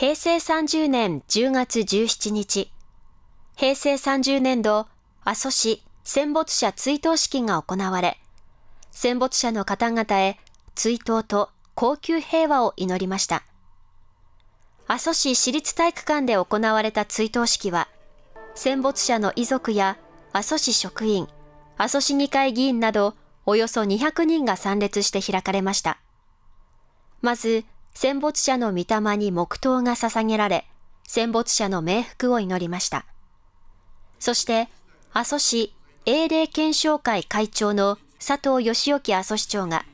平成30年10月17日、平成30年度阿蘇市戦没者追悼式が行われ、戦没者の方々へ追悼と高級平和を祈りました。阿蘇市市立体育館で行われた追悼式は、戦没者の遺族や阿蘇市職員、阿蘇市議会議員などおよそ200人が参列して開かれました。まず、戦没者の御霊に黙祷が捧げられ、戦没者の冥福を祈りました。そして、阿蘇市英霊検証会会長の佐藤義興阿蘇市長が、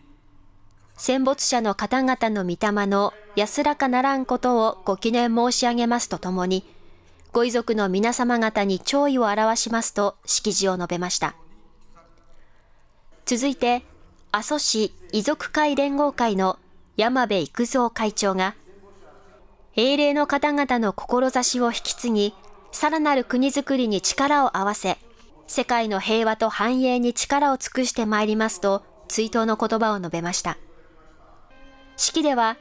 戦没者の方々の御霊の安らかならんことをご記念申し上げますとともに、ご遺族の皆様方に弔意を表しますと式辞を述べました。続いて、阿蘇市遺族会連合会の山部育三会長が、英霊の方々の志を引き継ぎ、さらなる国づくりに力を合わせ、世界の平和と繁栄に力を尽くしてまいりますと、追悼の言葉を述べました。式では、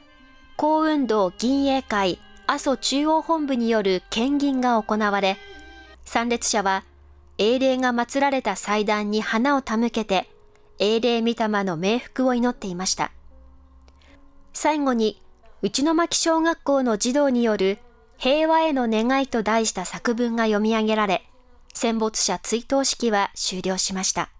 幸運道銀営会阿蘇中央本部による献銀が行われ、参列者は、英霊が祀られた祭壇に花を手向けて、英霊御霊の冥福を祈っていました。最後に、内巻小学校の児童による平和への願いと題した作文が読み上げられ、戦没者追悼式は終了しました。